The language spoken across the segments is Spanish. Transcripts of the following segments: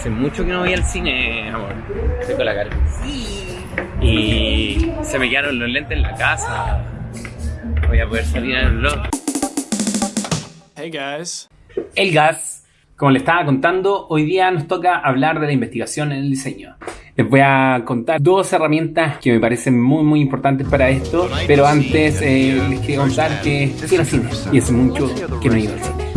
hace mucho que no voy al cine, amor. Tengo la cara. Sí. Y se me quedaron los lentes en la casa. Voy a poder salir el vlog. Hey guys. El gas. Como le estaba contando, hoy día nos toca hablar de la investigación en el diseño. Les voy a contar dos herramientas que me parecen muy muy importantes para esto, pero antes eh, les quiero contar que fui al cine y hace mucho que no he ido al cine.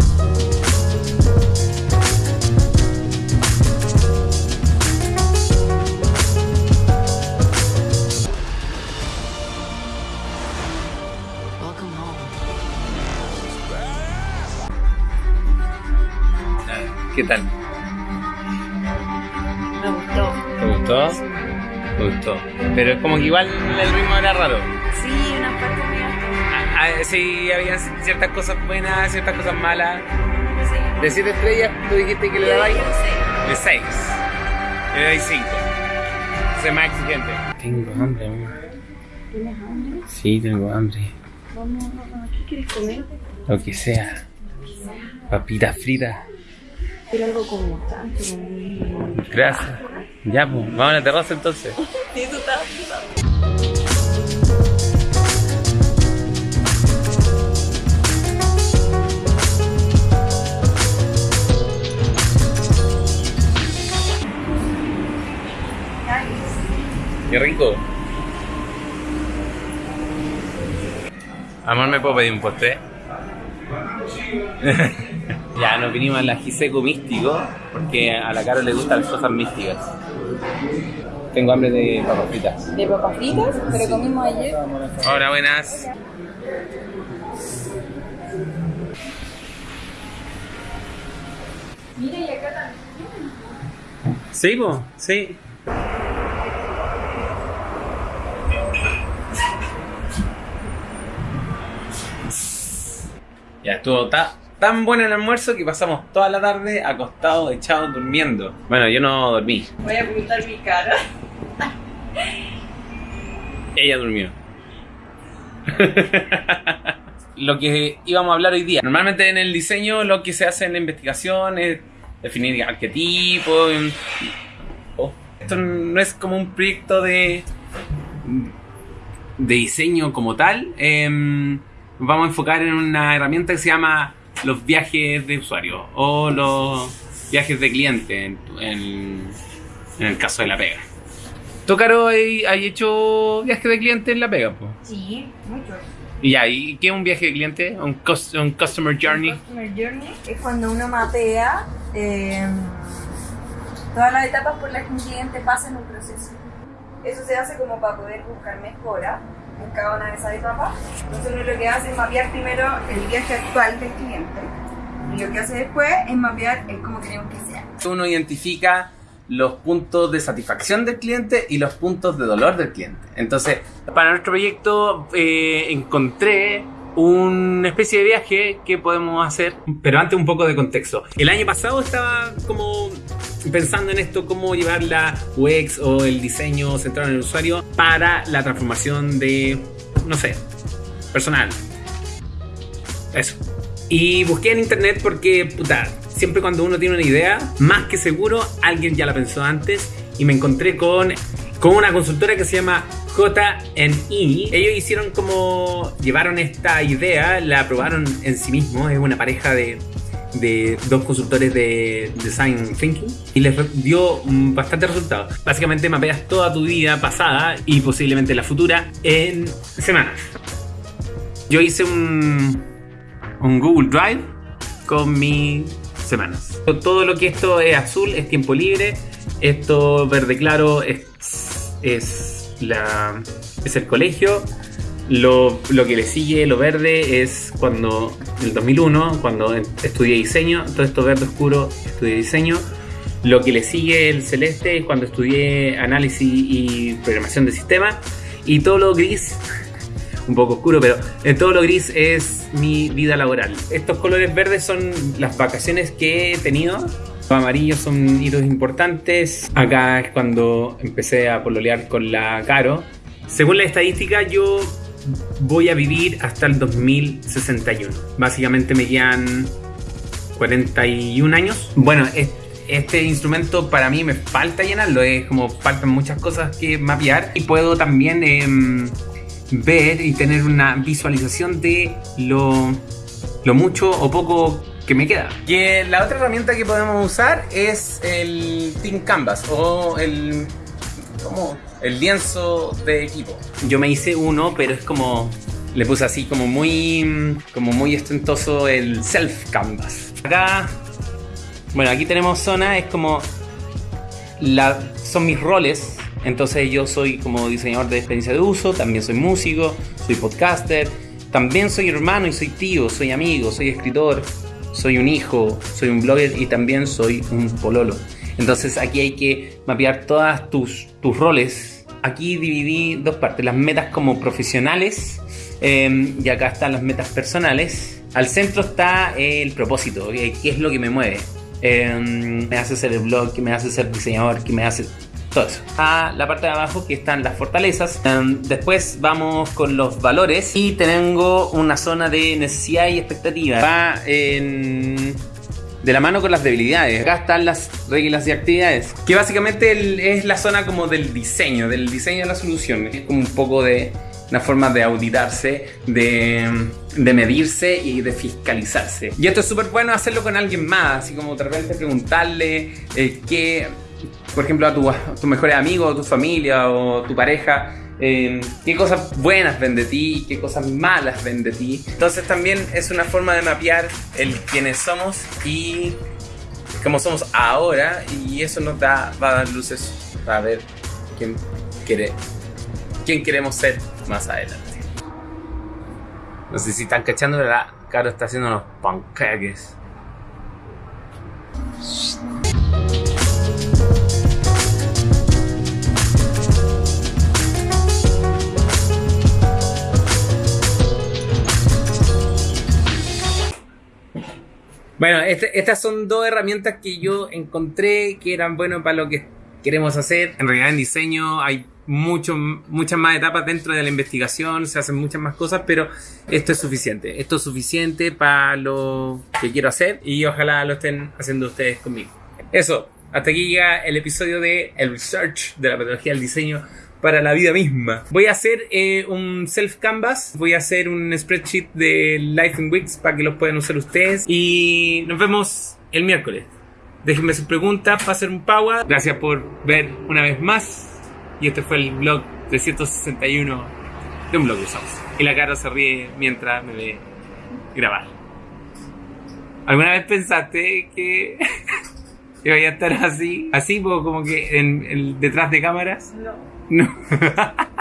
¿Qué tal? Me gustó. ¿Te gustó? Me gustó. Pero es como que igual el ritmo era raro. Sí, una parte mía. Ah, ah, sí, había ciertas cosas buenas, ciertas cosas malas. Sí. De 7 estrellas, tú dijiste que le un de 6. Le dais 5. Soy más exigente. Tengo hambre, amor. ¿Tienes hambre? Sí, tengo hambre. Vamos, ¿qué quieres comer? Lo que sea. Papitas fritas. Quiero algo con mostaza. con- Gracias. Ya, pues, vamos a la terraza entonces. Sí, tú estabas pensando. Qué rico. Amor, ¿me puedo pedir un postre? ya, nos vinimos a la Giseco Místico porque a la Caro le gustan las cosas místicas. Tengo hambre de papas fritas. De papas fritas, pero comimos ayer. Hola, buenas. Mira, y acá también. Sí, po, sí. Ya estuvo ta- tan bueno el almuerzo que pasamos toda la tarde acostados, echados, durmiendo. Bueno, yo no dormí. Voy a ocultar mi cara. Ella durmió. lo que íbamos a hablar hoy día. Normalmente en el diseño lo que se hace en la investigación es definir arquetipos. Oh, Esto no es como un proyecto de, de diseño como tal. Em, vamos a enfocar en una herramienta que se llama los viajes de usuario o los viajes de cliente en, en- en el caso de la pega. ¿Tú, Caro, hay, hay hecho viaje de cliente en la pega? po? Sí, muchos. Y ¿y qué es un viaje de cliente? ¿Un, cus- un customer journey? Customer Journey es cuando uno mapea eh, todas las etapas por las que un cliente pasa en un proceso. Eso se hace como para poder buscar mejora en cada una de esas etapas. Entonces uno lo que hace es mapear primero el viaje actual del cliente y lo que hace después es mapear el cómo queremos que sea. Uno identifica los puntos de satisfacción del cliente y los puntos de dolor del cliente. Entonces, para nuestro proyecto eh, encontré una especie de viaje que podemos hacer, pero antes un poco de contexto. El año pasado estaba como pensando en esto, cómo llevar la UX o el diseño centrado en el usuario para la transformación de, no sé, personal. Eso. Y busqué en internet porque, puta, siempre cuando uno tiene una idea, más que seguro, alguien ya la pensó antes. Y me encontré con, con una consultora que se llama JNI. Ellos hicieron como. llevaron esta idea, la probaron en sí mismos. Es una pareja de, de dos consultores de design thinking y les dio mm, bastante resultado. Básicamente mapeas toda tu vida pasada y posiblemente la futura en semanas. Yo hice un, un Google Drive con mis semanas. Todo lo que esto es azul es tiempo libre, esto verde claro es, es, la, es el colegio, lo, lo que le sigue, lo verde, es cuando, en el 2001, cuando estudié diseño, todo esto verde oscuro, estudié diseño. Lo que le sigue, el celeste, es cuando estudié análisis y programación de sistemas. Y todo lo gris un poco oscuro, pero eh, todo lo gris es mi vida laboral. Estos colores verdes son las vacaciones que he tenido. Los amarillos son hitos importantes. Acá es cuando empecé a pololear con la Caro. Según la estadística, yo voy a vivir hasta el 2061. Básicamente me quedan 41 años. Bueno, es- este instrumento para mí me falta llenarlo, es como faltan muchas cosas que mapear y puedo también em, ver y tener una visualización de lo, lo mucho o poco que me queda. Y la otra herramienta que podemos usar es el Team Canvas o el como el lienzo de equipo. Yo me hice uno, pero es como le puse así como muy como muy ostentoso el self canvas. Acá bueno, aquí tenemos zona, es como la, son mis roles. Entonces yo soy como diseñador de experiencia de uso, también soy músico, soy podcaster, también soy hermano y soy tío, soy amigo, soy escritor, soy un hijo, soy un blogger y también soy un pololo. Entonces aquí hay que mapear todas tus, tus roles. Aquí dividí dos partes, las metas como profesionales em, y acá están las metas personales. Al centro está el propósito, qué es lo que me mueve. Em, me hace ser el blog, que me hace ser diseñador, que me hace todo eso. A la parte de abajo que están las fortalezas. Em, después vamos con los valores y tengo una zona de necesidad y expectativa. Va en de la mano con las debilidades. Acá están las reglas y actividades, que básicamente es la zona como del diseño, del diseño de la solución. Es como un poco de una forma de auditarse, de, de medirse y de fiscalizarse. Y esto es súper bueno hacerlo con alguien más, así como de repente preguntarle eh, qué, por ejemplo, a tu, a tu mejor amigo, o tu familia o tu pareja, eh, qué cosas buenas ven de ti qué cosas malas ven de ti. Entonces también es una forma de mapear el quiénes somos y cómo somos ahora y eso nos da, va a dar luces para ver quién quiere, quién queremos ser más adelante. No sé si están cachando, la Caro está haciendo unos pancakes. Bueno, este- estas son dos herramientas que yo encontré que eran buenas para lo que queremos hacer. En realidad en diseño hay mucho, muchas más etapas dentro de la investigación, se hacen muchas más cosas, pero esto es suficiente. Esto es suficiente para lo que quiero hacer y ojalá lo estén haciendo ustedes conmigo. Eso, hasta aquí llega el episodio de el research de la metodología del diseño para la vida misma. Voy a hacer eh, un self canvas, voy a hacer un spreadsheet de Life in Weeks para que lo puedan usar ustedes y nos vemos el miércoles. Déjenme sus preguntas hacer un power. Gracias por ver una vez más. Y este fue el blog 361 de un blog de Usamos. Y la cara se ríe mientras me ve grabar. ¿Alguna vez pensaste que iba a estar así? Así, como que en, en- detrás de cámaras. No. No.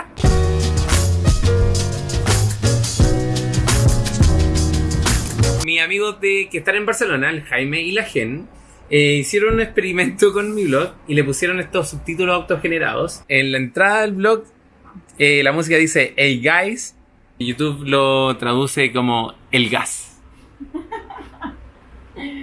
Mis amigos de, que están en Barcelona, el Jaime y la Gen, eh, hicieron un experimento con mi blog y le pusieron estos subtítulos autogenerados. En la entrada del blog, eh, la música dice Hey guys, y YouTube lo traduce como El gas.